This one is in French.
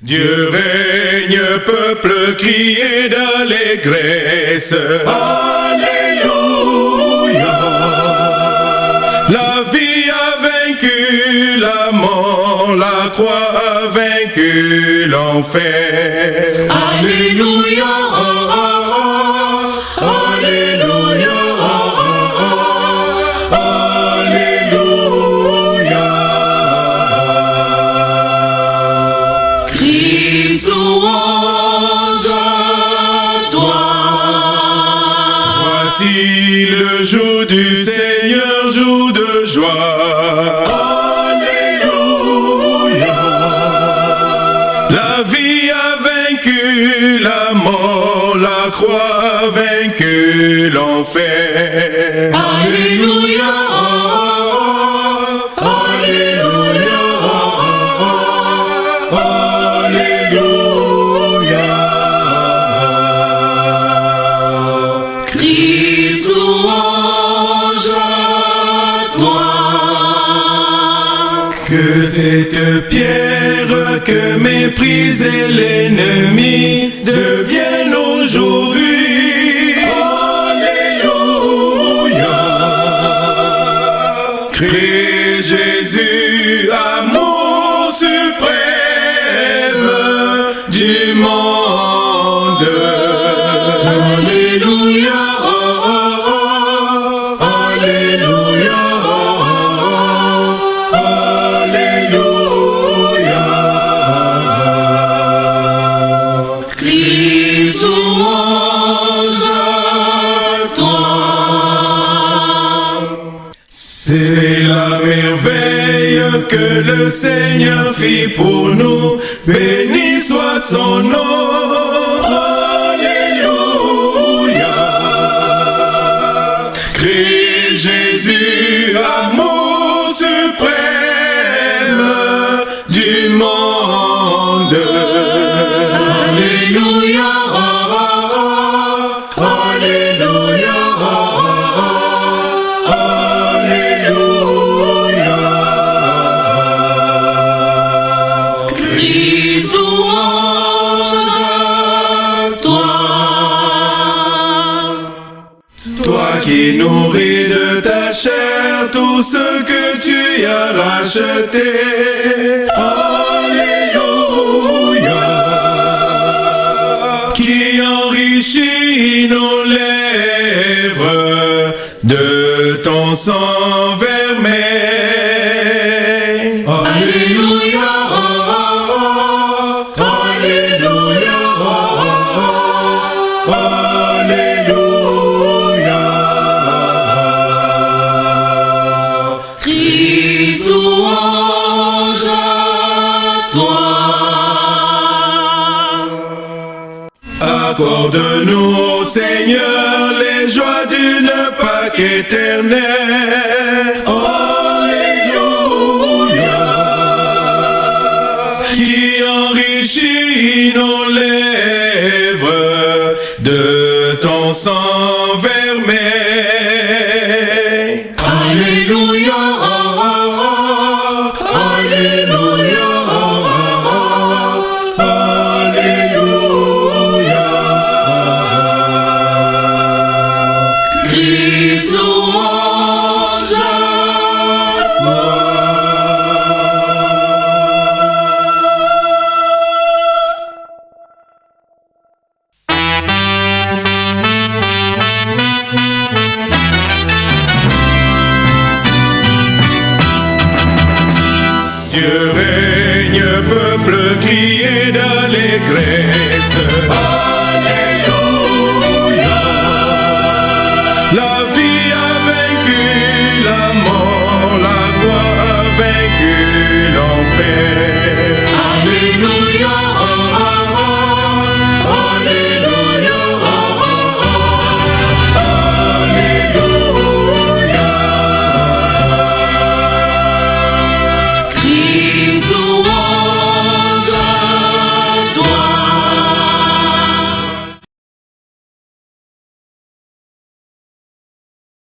Dieu règne, peuple, criez d'allégresse. Alléluia. La vie a vaincu la mort, la croix a vaincu l'enfer. Alléluia. Voici le jour du Seigneur, jour de joie. Alléluia. La vie a vaincu la mort, la croix a vaincu l'enfer. Alléluia. Cette pierre que méprisait l'ennemi devienne aujourd'hui. Alléluia. Christ Jésus, amour suprême du monde. Que le Seigneur fit pour nous. Béni soit son nom. Alléluia. Christ Jésus, amour Toi qui nourris de ta chair tout ce que tu as racheté. Alléluia. Qui enrichit nos lèvres de ton sang vermeil. Accorde-nous, Seigneur, les joies d'une Pâque éternelle. Alléluia. Qui enrichit nos lèvres de ton sang vermeil. Alléluia. Dieu règne, peuple, criez d'allégresse. Alléluia.